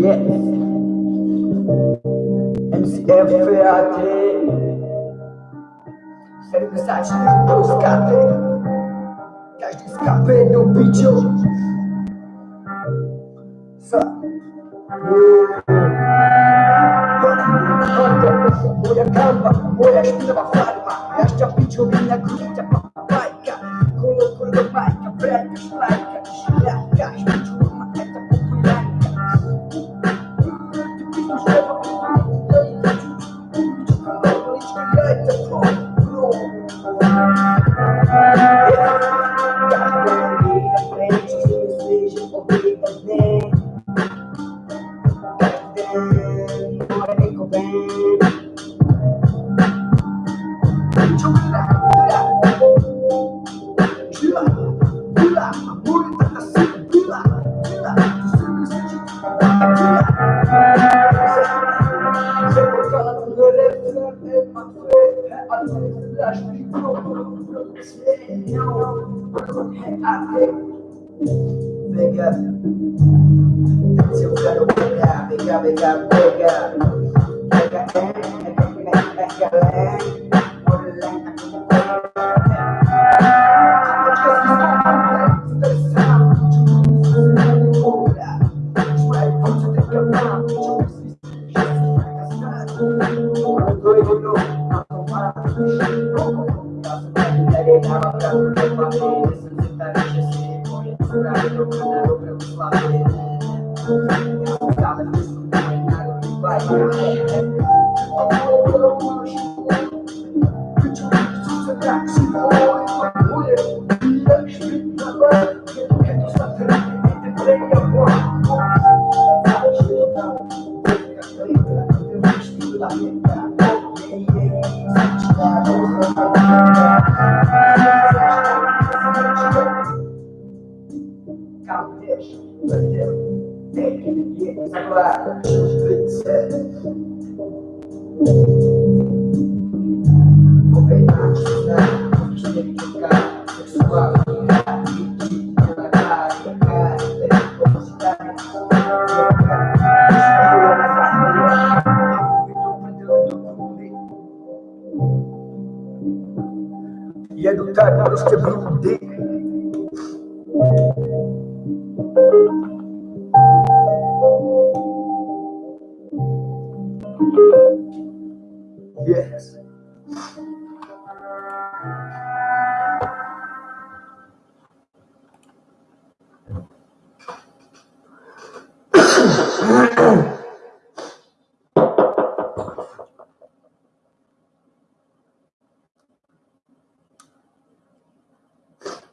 Yes. MCFAT. Serve zacznie do skaty. Każdy z kapy do biciu. Sa. Moja kalba, moja szpinowa farma. Ja szczapiciu, wina grudziapa.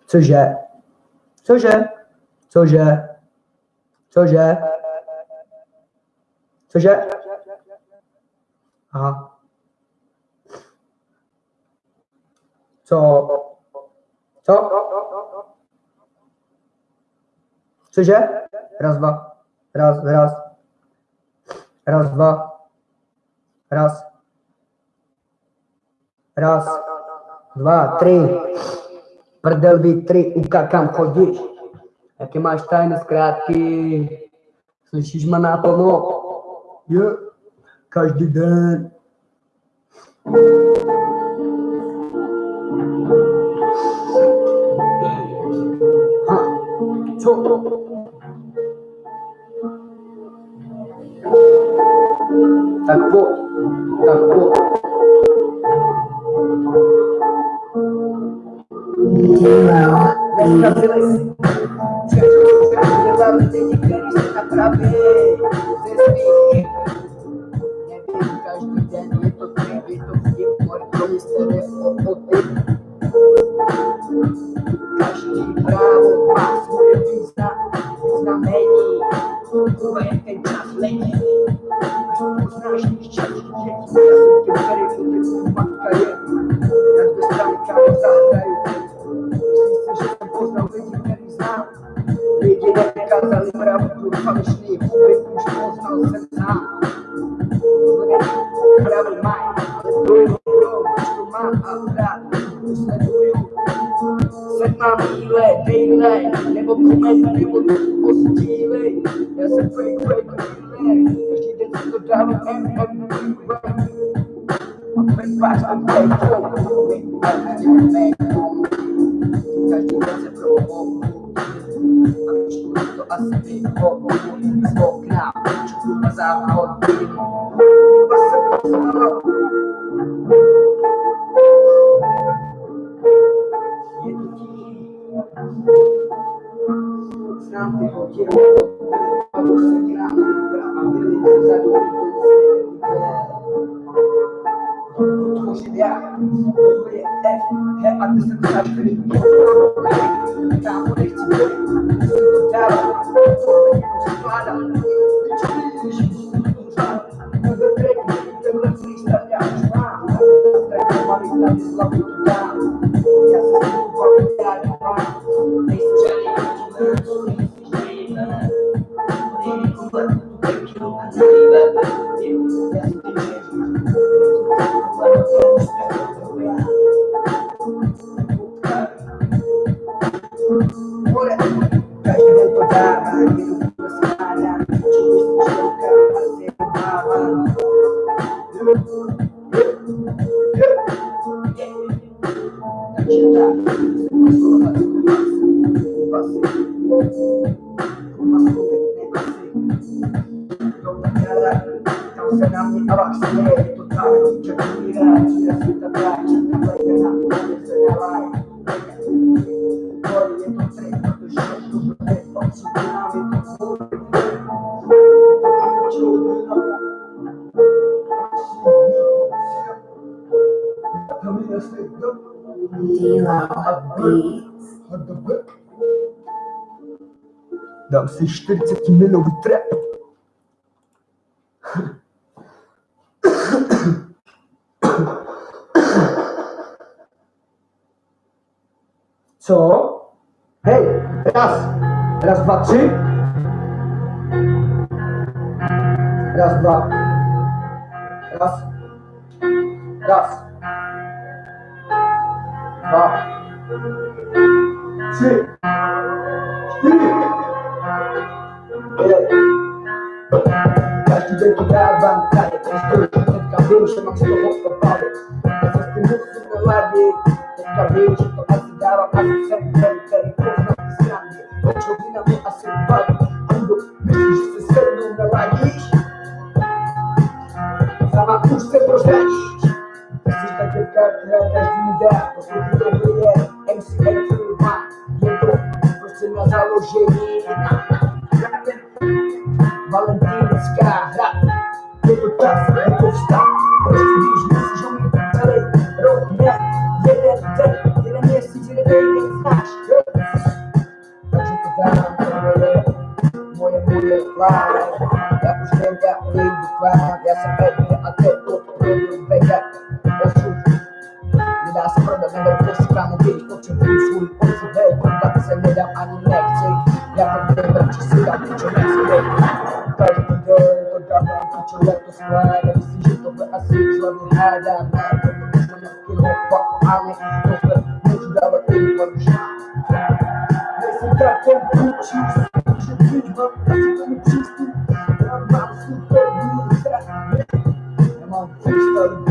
Cože? Cože? Cože? Cože? Cože? Aha. Co? Co? Cože? Raz, dva. Raz, raz. Raz, dva. Raz. Raz. Dva, tři. Prdel vy tři, uka, kam chodíš? Jaké máš tajné zkrátky? Slyšíš ma naplno? Jo, každý den. takbo takbo Я каждый день, и тут, и тут, и тут, и тут, 40 milový trap. Co? Hej, raz, raz, dwa, trzy. Raz, dwa. Raz. Raz. Dwa. Trzy. Cztery. Mas tiver que dar bancada Três cabelos, chama-se da roupa pobre Essas penúncias na lábia é Os cabelos, tomate dava A casa sempre dando cara e coisa na piscina Antes eu vi na mão a ser pago Ando, mesmo se sendo na lábis Estava por sempre aos dentes Preciso daquele cara que não queres de mudar Porque eu não mulher MC é de filmar E então, você nas alojeiras holiday in the sky. Paper cups and paper stock. Prestige, message on me, today. Road map, get it, get it, jak už ten tak nejdu já jsem a to poprvé vejde, osu. Nedá se prodat, nebo posíkám, když potřebuji svůj osu, hej, tak se nedám ani nechci, já to nevím, či si. Te olhar tostada, desse jeito foi assim, sua mirada Merda, eu tô buscando que roupa Amém, não te dava tempo a buscar Nesse tratão putis Hoje eu fiz uma Eu como tiste Trabalho super dura É uma festa do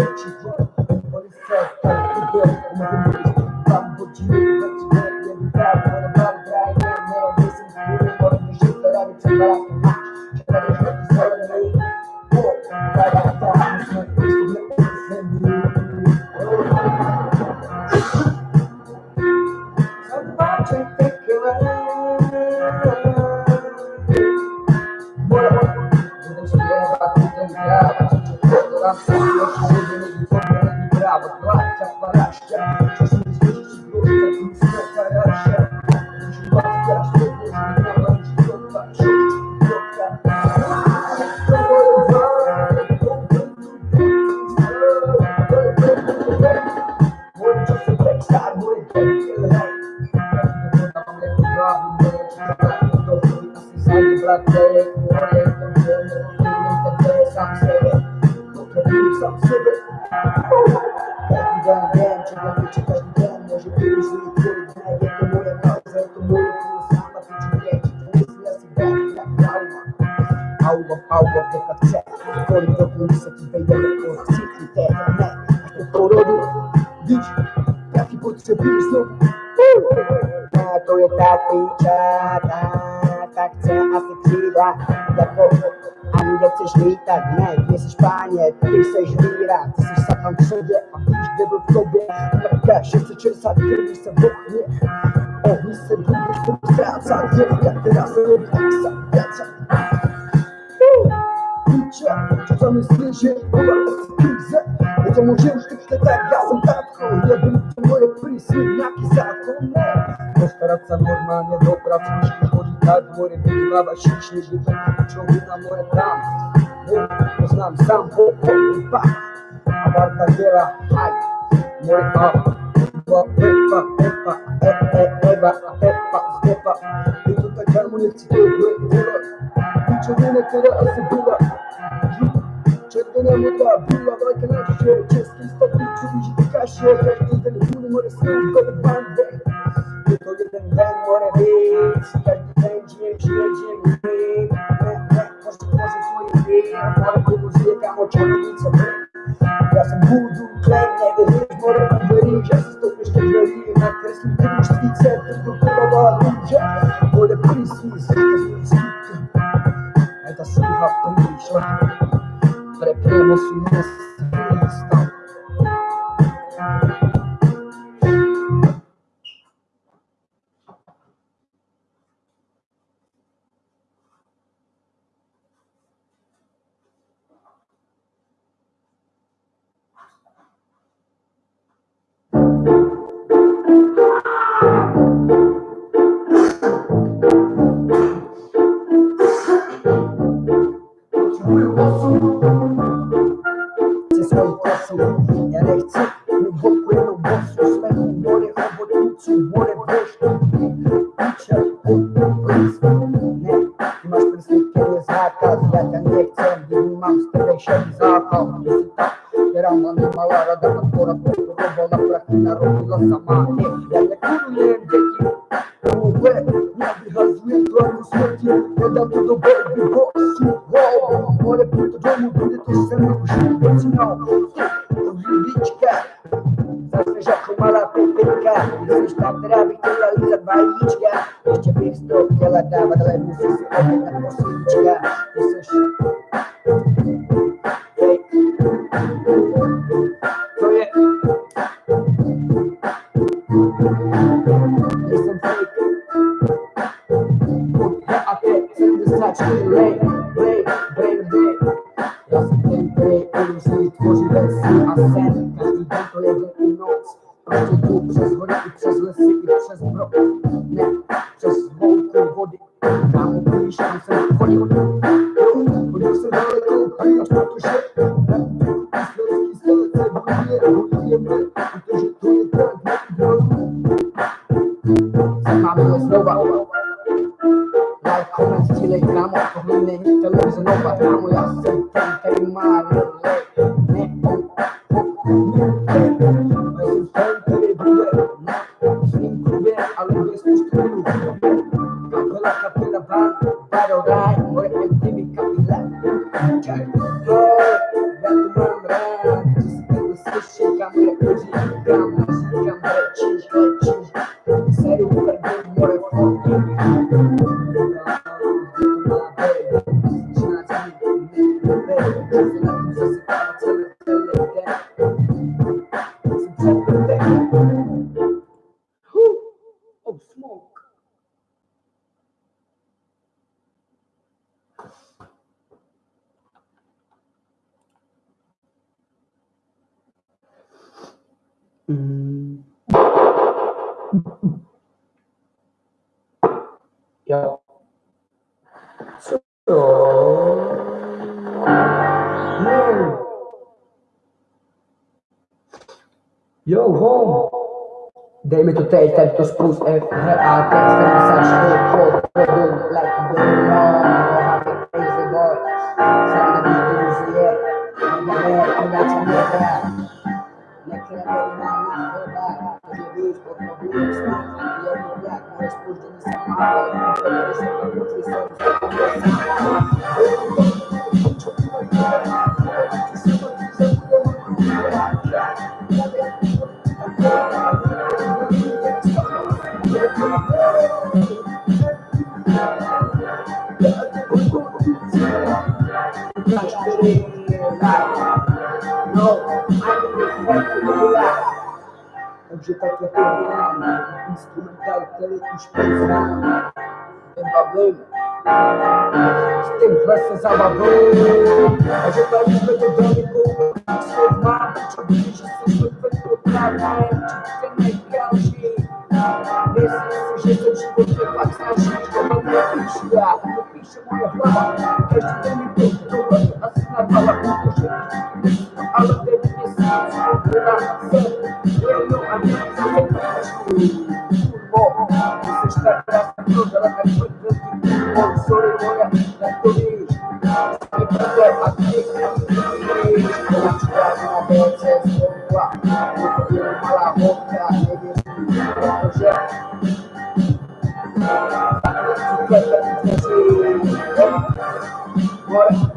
ani nechceš lítat, ne, ty jsi špáně, ty jsi víra, ty jsi satan v sobě a víš, kde byl v tobě. Mrka 660 krví se v ohně, ohni se budeš se ztrácat, děvka, která se neví, jak se vracet. Píče, co to myslíš, že je krize? Je to může už teď tak, já jsem tatko, je to moje prísny, nějaký zákon, ne. Postarat se normálně do Kad morim pred glava šični Bitan čovjeka more tam Ne poznam sam po i pa Marta Gera Haj More up Epa, epa, epa, epa, epa, epa, epa I tutaj harmonie w ciebie Gura Niczego nie tyle, a se była Czerwonemu da była walka na się Czeskim stopniu czuli się w kasie Jak ten bólu, more słów, go bandę Bang on the head, she the bang, GM, GM, GM, red. Back, the poison for your head? I bought a Google stick, I'm gonna try some bread. Got some voodoo clan, like it is more than a bloody just to push the bloody in my dress, we didn't speak, the good of our ninja. For the police, we speak. I got some half the nation. Prepremo su nas, stop. malaga matora bola pra na rodila samani Ela kurulende Uwe, ja e dłoń smyki Jedam tu do baby bossu Wow, é puto domu Będę też ze mną usiłkę Cinał, ulibiczkę Zasłyszę chumala pypyka Jesteś tak drabi, tyle i zawaliczka Jeszcze bieg stop, tyle dawa Ela muszę sobie na Você Jesteś Mamy rozmowa Yo, home. Dej mi to teď, tady to spust F, H, A, T, 74, instrumental Cletus Pensar em Bablena. Que tem graças à Bablena, a gente vai viver do dano com o seu lado, te dirige sempre para procurar a arte, tem aquela. Nesse sujeito de você faz a gente como uma ficha, uma ficha mulher rouba, que a gente tem me preocupa, assim na bala com o jeito. Eu não adianto, eu vou para o Você está gravando, ela está cantando. Com soremoia, na torre. Enquanto é aqui, eu vou te dar uma voz, é sua. Eu vou ter uma alavanca, ele é um projeto. Bora.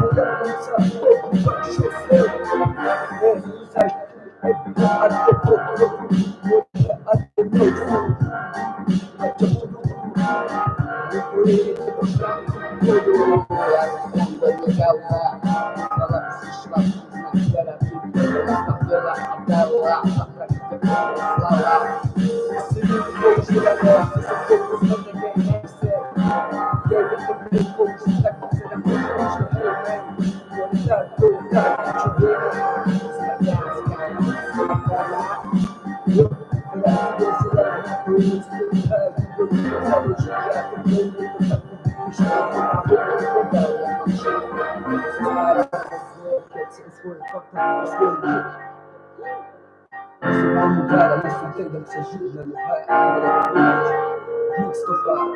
mudança, como vai sofrer. Erros a gente até pouco, até novo. Até tudo, e por ele Vou tudo. Quando eu olhar, as perdidas. Você vai mudar a nossa entenda que se ajuda no raio da vida. Mix tocado.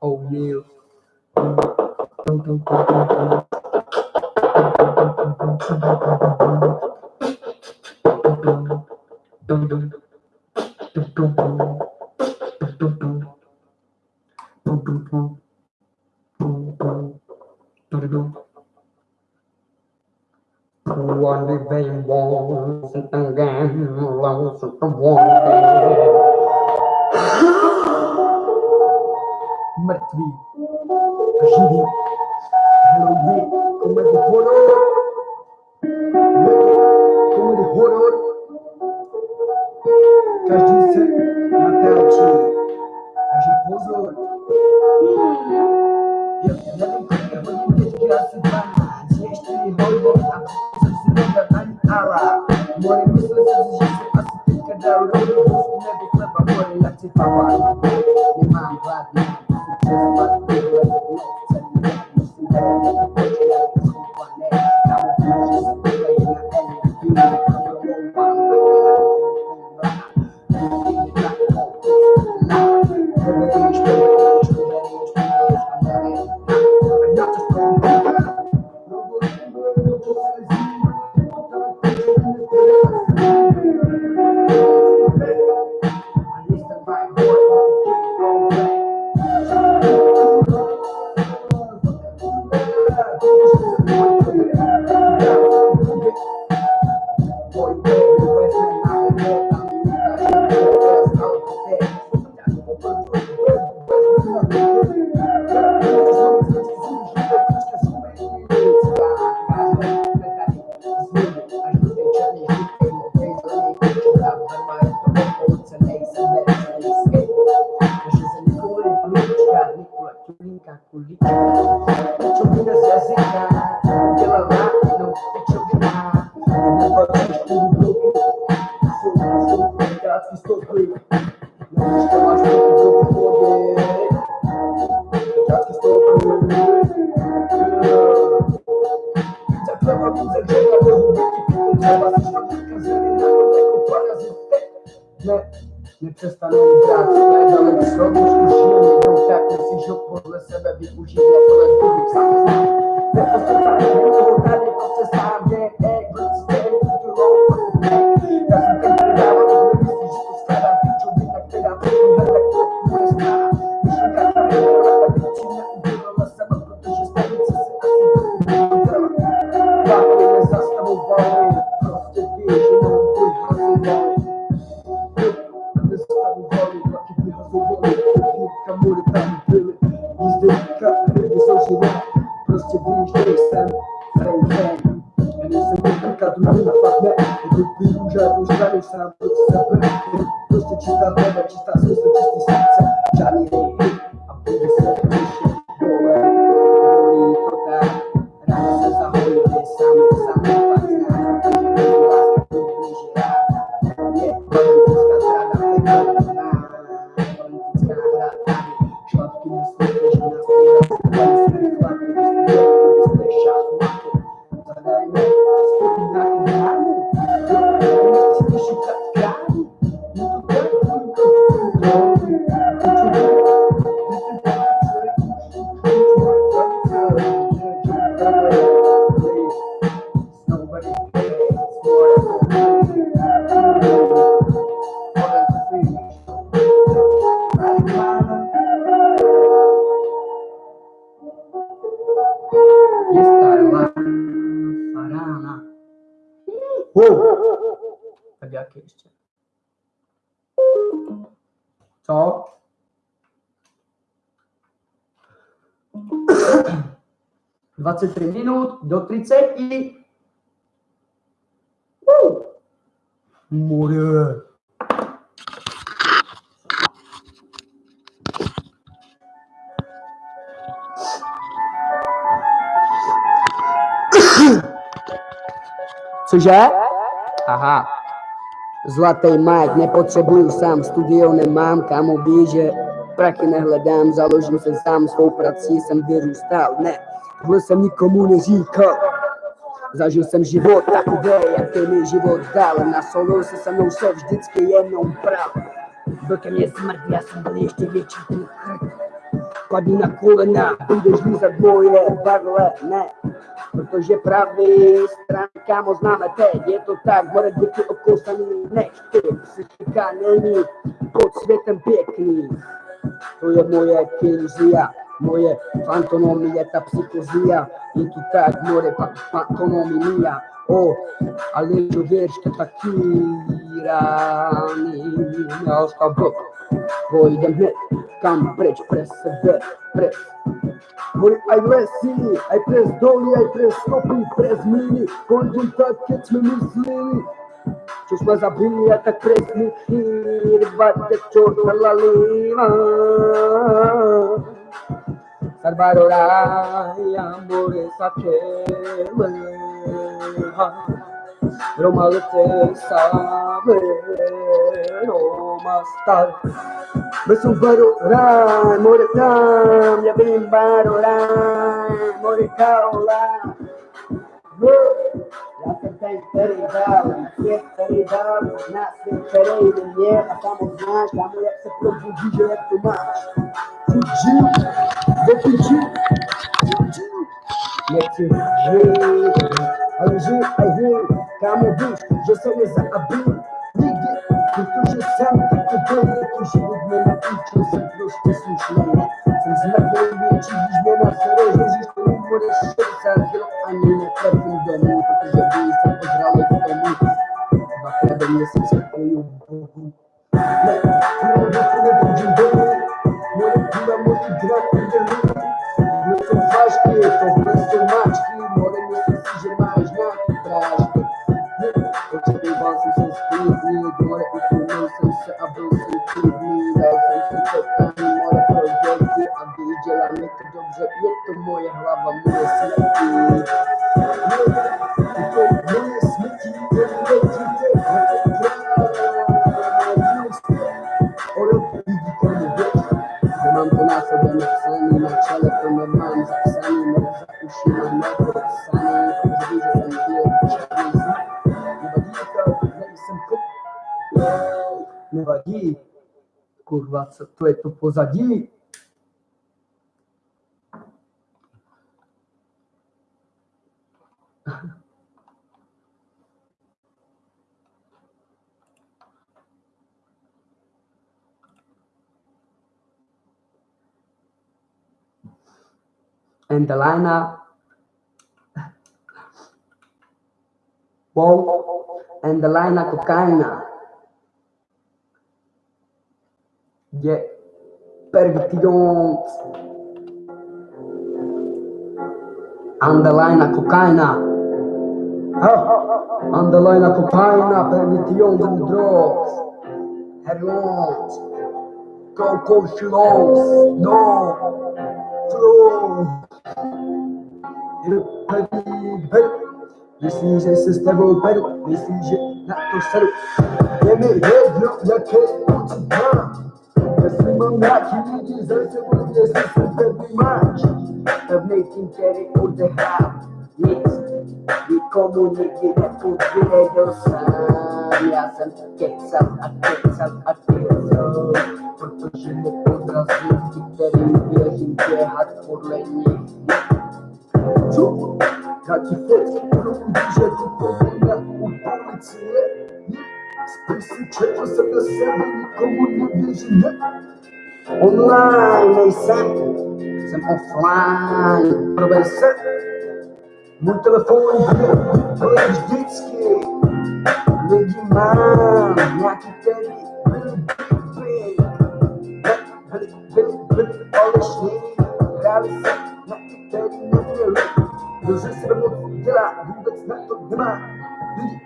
Oh meu. Tão, tão, tão, tão, tão. Dum dum What do they want? Again, lost the Mrtví, živí, lidi, komedy horor, komedy horor. buscar más. 23 minut do 30. Uh. More. Cože? Aha. Zlatý Mike, nepotřebuju sám, studio nemám, kam obíže, prachy nehledám, založil se sám svou prací, jsem vyrůstal, ne, Tohle jsem nikomu neříkal. Zažil jsem život takový, jaký mi život dal. Na solo se se mnou se vždycky jenom pral. Byl ke mně smrt, já jsem byl ještě větší Padni na kolena, budeš lízat moje barle, ne. Protože pravý stran, kámo, známe teď, je to tak, more díky okousaný než ty. Psychika není pod světem pěkný, tuyo moje kinzia moje fantonomia ta psikozija iki tak more pa fantonomia o ali ljubečka takirani ja ostav bok ko hned kam preč pres v pres Moj ajves sili, aj pres doli, aj pres stopi, pres mili, konzultat, kjer smo mislili, चश्मा सा भी लिया था क्रेजी एक बार जब चोट ला लीना सरबारो राया मोरे साथे मले हाँ Romalıte saber olmazlar. Besu barolar, moretam, ya ben barolar, moretaular. Look, y'all can thank Betty found a grind, I'm gonna have to put you je sais les abus, nigga, que je sème, que que je veux la je te suis une je je. Żeby co pograły w domu Naprawdę nie jestem spokoju Bogu Ne, kule będzie domy Moje kula, moje gra, kurde ludu No są ważkie, to wręcz są maczki More nie są że masz na to straszne Oczekiwancy są spóźni More utrudnią są się, a był są trudni Razem są czekani, more projekty A gdy dzielamy to dobrze, nie to moja hlawa, moje serce Kurva, co to to and the lineup. Wow, and the lineup. Yeah, pervertidos. Underline a cocaina. Oh. Underline a cocaina, pervertidos and drugs. Heroines. Coco shows. No. Flow. Meslice sistem a meslice nakto sarı. Yemeğe yok yakın ucundan. Listen, mam racji, widzi ze sobą jest wtedy mać. Pewnej ciery kurde ham jest. Nikomu nigdy nie podwiedział sam. Ja sam kiecam, a kiecam, a kiecam. Powtórzymy od razu, kiedy wierzim, gdzie hardcore nie. Czuł, taki fest, który bliżej do południa, u. Online e sempre, sempre offline, para bem sempre. No telefone, pelas dits que Big Man, minha critério, Billy, Billy, Billy, Billy, Billy, olha os meninos, Galicia, minha critério, meu Deus, eu sei que eu vou tirar, não vai ser nada, não vai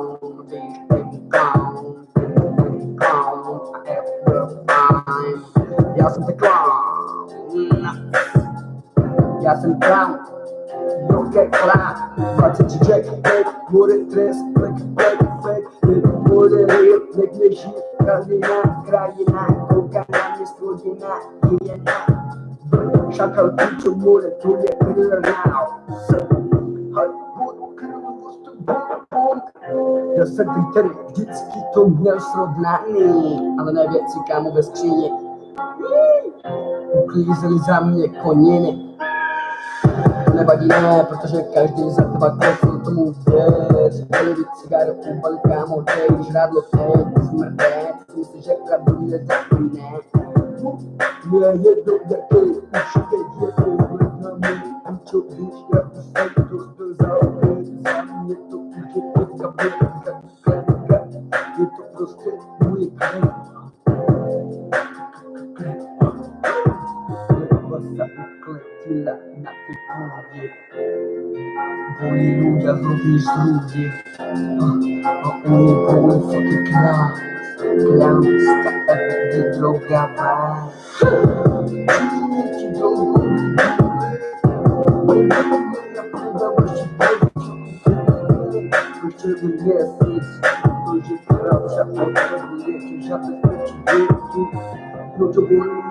Já jsem clown. Joker clown. 20 jack, bude trest, black, black, black, bude ryb, nekde žít, krajina, krajina, kouká na mě spodina, hyena. Šakal píčo, bude, tu je krvná. Já jsem ten, který vždycky to měl srovnaný, ale ne věci, kámo, ve skříni. Uklízeli za mě koniny. To nevadí, ne, protože každý za teba kofl tomu věř. Polivit cigáru, ubal, kámo, dej, žrádlo, teď, smrté. Myslíš, že pravdu nezapomne. Mě je jedno, jaký už teď je pohled na můj píčo, když já už jsem to byl za opět. Za mě to je teďka hurje Hallelujah, O Rubje Oni bol fuki klan Klan ska de droga ba Já percebi que eu te bem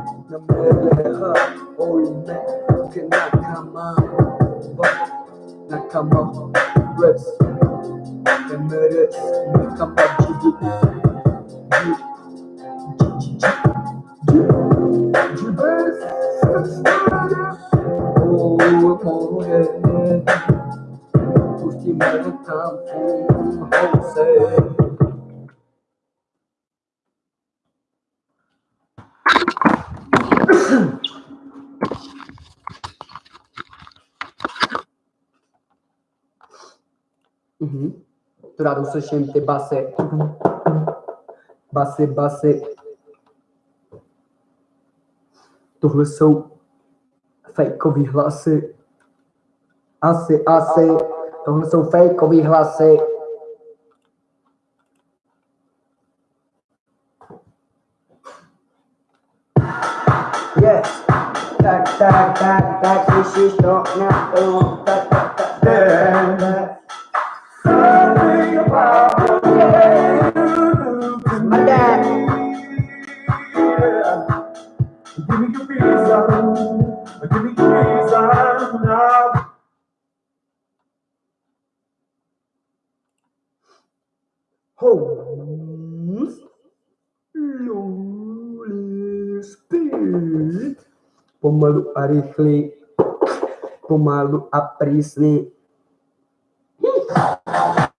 I'm gonna na kama reps emerits ni kama say. Slyším ty basy. Basy, basy. Tohle jsou fejkový hlasy. Asi, asi. Tohle jsou fejkový hlasy. Yes. Tak, tak, tak, tak, slyšíš to na tak, Pariflei, Pumalo, Aprisne.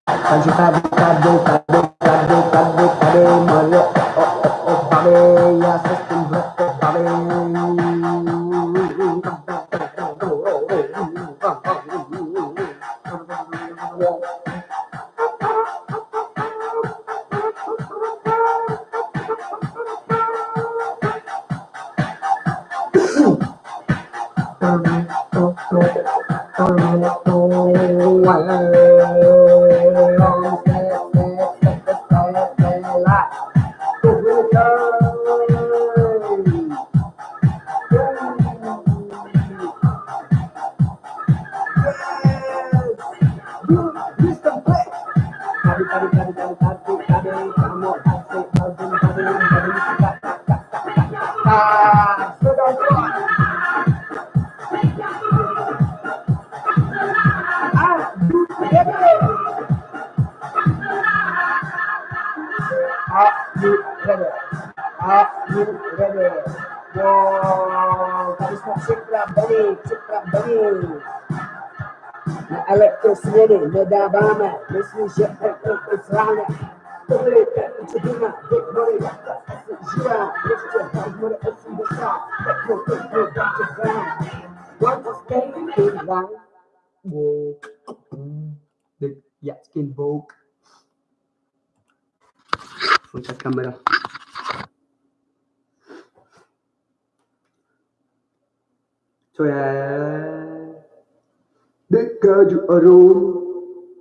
Ajuda, cadê, cadê, cadê, cadê, cadê, cadê, cadê, cadê, cadê, cadê, cadê, cadê, cadê, cadê, cadê, cadê, cadê, frente a câmera. Deixa eu ver. Decade ouro.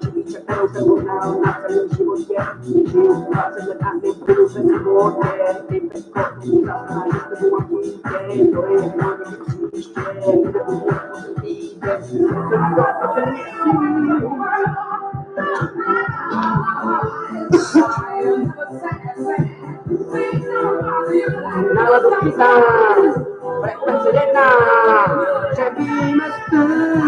to build them out. I can lose you to to be we to be we. So to.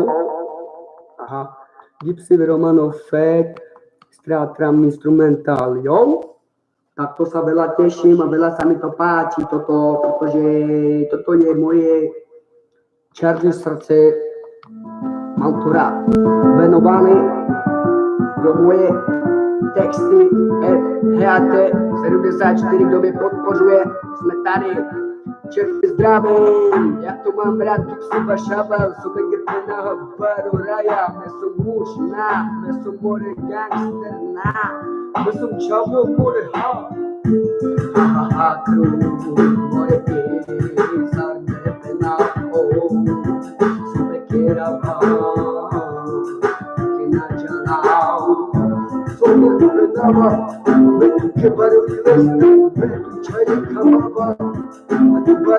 like Aha. Gypsy Fed, Stratram Instrumental, jo? Tak to sa veľa teším a veľa sa mi to páči, toto, pretože toto je moje černé srdce, rád. Venované pro moje texty HAT 74, kdo mě podpořuje, jsme tady через драму Я туман, брат, тук си башабал Субегите на хъбър, урая Не съм мушна, не съм море гангстерна Не сум чобил, море ха Ха-ха-ха, кръв, море писар Непена, о, субеге рава Кина джалау Субеге рава Мен туке бару илеста Мен тук чайни камава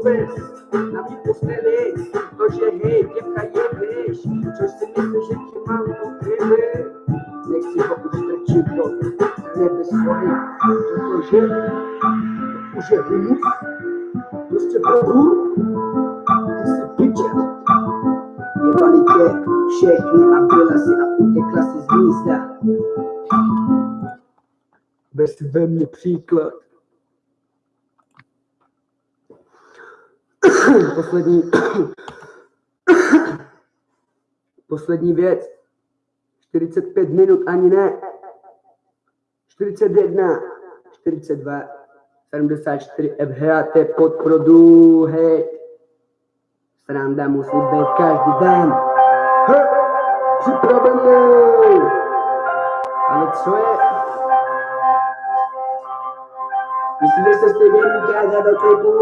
Barisatu menangkap Andre Puni Kata meres Prayaka Cair Semakin penahan Bari dunia Pada raya Kita Diplomuni Masuk kira Caya Mangga Kita Mana Makin Malaysia Makin Sobat Ni Sobes na mi postelej, to že hej, děvka je věž, což si myslíš, že ti mám pokryli. Nechci ho už strčit do nebe svoji, protože to už je hnus, prostě bohu, ty si piče. Jebali tě všechny a byla si a utekla si z místa. Bez ve mně příklad. poslední, poslední věc. 45 minut, ani ne. 41, 42, 74 FHT podprodu, hej. Sranda musí být každý den. Připravený. Ale co je? Myslíte, se stejně ukázat do klipu?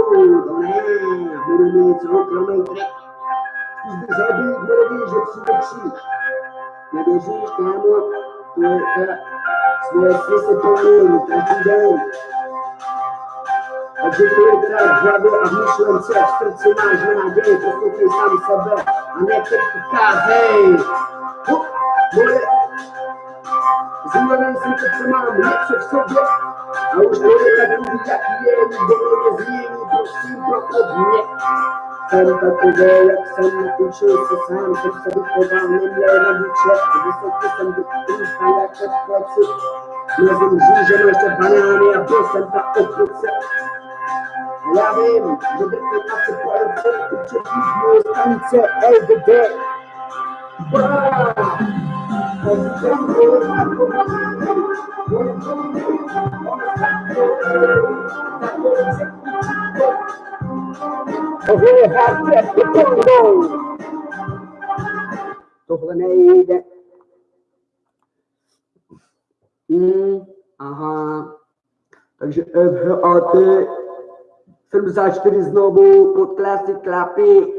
Ne, budu mít soukromý trik. Zkus zabít, bude že přijde kříž. Nevěříš, kámo? To je ta sny se plní každý den. Takže to je teda v hlavě a v myšlence, v srdci máš naději, poslouchej sám sebe a ne kritikázej. Moje Zúlenem jsem to, co mám něco v sobě, a už to je takový, jaký je, nikdo mě Wow. Tohle nejde. Hmm, aha. Takže FHAT 74 znovu pod klasy klapy.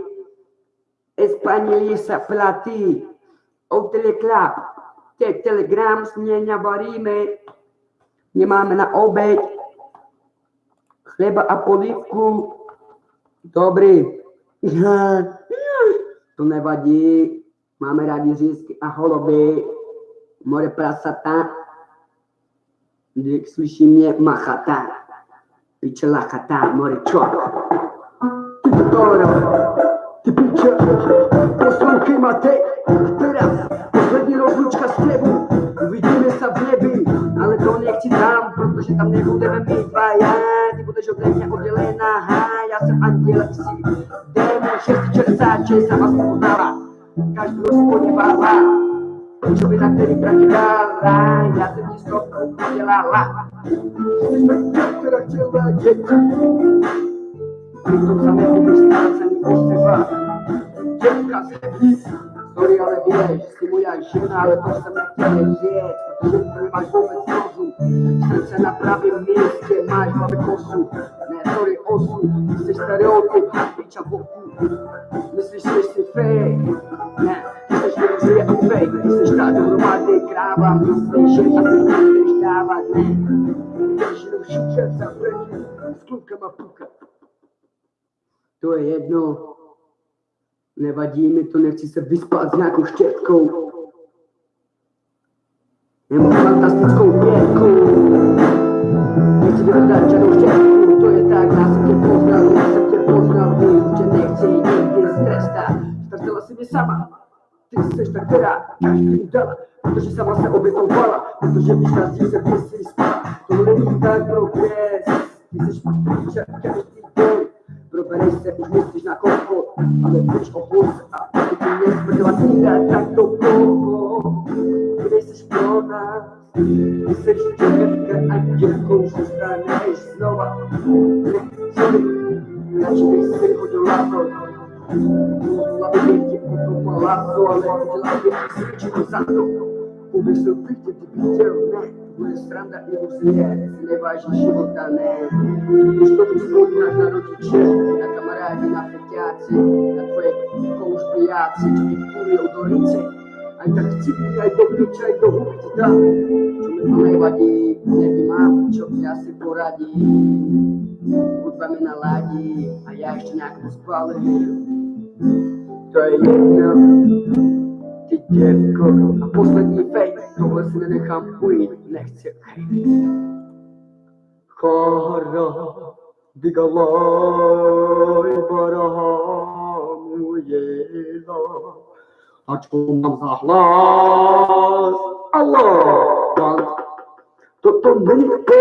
Espanili se platí. Outele klap. Těch telegram směňa varíme. Nemáme na oběd. Chleba a polívku. Dobrý. To nevadí. Máme rádi řízky a holoby. More prasata. Když slyší mě machata. Piče lachata, more čok. Ty to Ty piče. Poslouchej Matej. Protože tam nebudeme dvaja, ty budeš ode mě oddělená, ha, já jsem anděl, jsi démon 666 a vás poznává, každý se podívává, na který dává, já jsem ti stopku udělala. Mrtvá, která chtěla děti, přitom samého vystácení o seba, dětka se Sorry, ale víš, jsi moja žena, ale to jsem nechtěl říct, protože to nemáš vůbec rozum. Srdce na pravém místě, máš hlavě kosu. Ne, sorry, osu, jsi stereotyp, piča boku. Myslíš, že jsi fake? Ne, jsi věřil a fake. Jsi ta dohromady kráva, myslíš, že asi nechceš dávat, ne. Jenom šučet za s klukama puka. To je jedno, Nevadí mi to, nechci se vyspat s nějakou štětkou. Nemám fantastickou pětku. Nechci vyhledat žádnou štětku, to je tak, já jsem tě poznal, já jsem tě poznal, vím, že nechci nikdy strestat. Stresila si mě sama, ty jsi ta, která každý dala, protože sama se obětovala, protože víš, na se ty jsi spala. To není tak progres, ty jsi píče, každý den. Proferește cu mistici na coco Ale frici compus Apetinez pentru a tine Tanto poco. Vrei să-și pronas I să încerci că ai slova Lecțiuni La ce vrei să cu de la La to cu tu mă la soa La vedeche cu santo Public să магистранда не усмиряет, сливающий живота не. И чтобы трудно народить на камараде на фетяце, на твоей коушпияце, диктуре удорице, а так типи, а то ключай, то губить, да. Чумы не води, не дима, чок я си поради. Кудба ми налади, а я еще някакво спалив. То е. dziecko, a poslední fake, tohle si nenechám ujít, nechci Kara, digalaj, barahamuje Ačko mám za hlas, Allah, toto není to,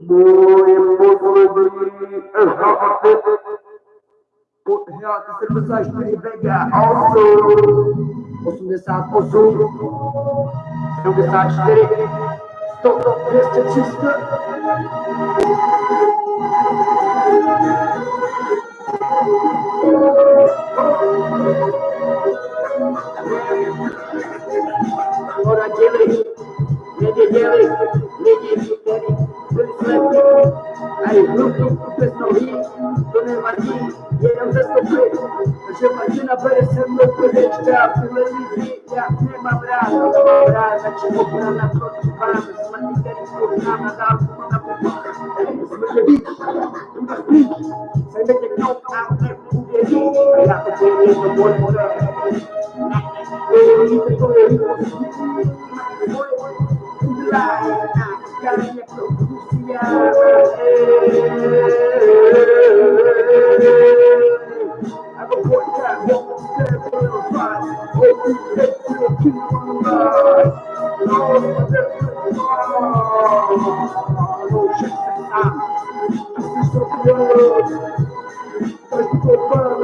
Boy. distribuições privada also osum desat osu osum desat você stop Christian sister Thank you. poner aquí y era un gesto fecho. Se imagina me va a hablar, me va a hablar, la chico para la próxima, me va a ligar y por nada, la última la pepita. Se me levita, una pinta, se me llegó para una mujería, para la que tiene el cuerpo de popular tática minha propícia. Água contra a mão, escreve na paz, outro peito aqui no mar. Nossa, Deus, não chega a Estou criando, mas me poupando.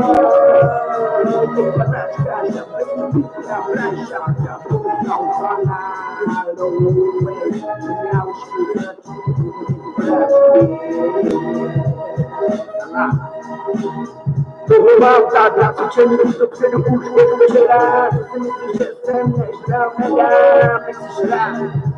Tô fanática, já vem, fica pra chaca, Mam zadać, czy już do przynu uszło, żeby się raz, z tym, że jestem, ja śpiał, ja, bez szlak.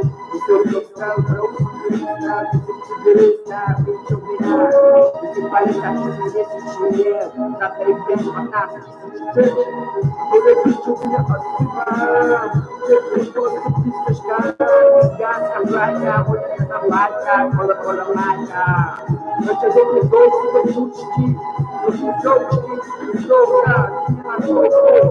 O seu local para os cristãos, se te deixar, vem te ouvir. Dinheiro, na periféria, uma taça. Eu repito, eu vinha participar. Sempre todos os pistas, caras, gasta, placa, na placa, cola, cola, placa. Eu te dei dois, eu te dei eu te dou, eu te dou, eu te dou,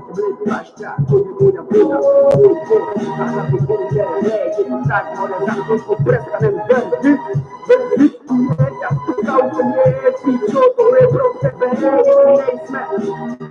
Aşağı kulübüyle buna Kulübü Kasa kulübü yerine Yedikler Orada kulübü Preska nem döndü Döndü Yaptık Avcı Yetki Çoğu Ebro Tebe Neyse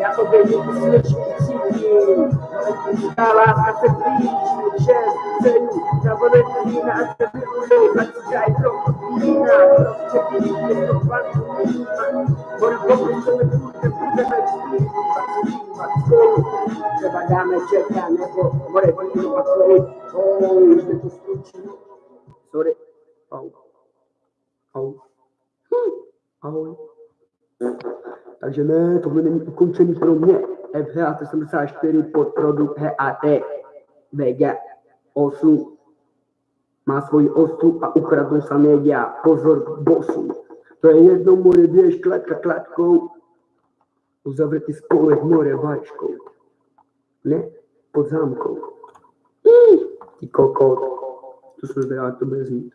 Iată venit slășiții, Ala să fii, ce să iu, Să vă rătălina, să fii ulei, Ați ce-ai loc, vina, nu fac, Vor copii să ne pute, pute, să fii, Să vă dame ce te-a nevo, Vor e până, vă făi, O, uite tu scruci, Sore, Takže ne, tohle není ukončený pro mě. FHA 74 podprodukt HAT VG 8 má svoji osu a ukradnou sa média. Pozor, bosu. To je jedno more, běž klatka klatkou, uzavřetý spolek more vačkou. Ne, pod zámkou. Ty kokot. To se zdá, to bude znít.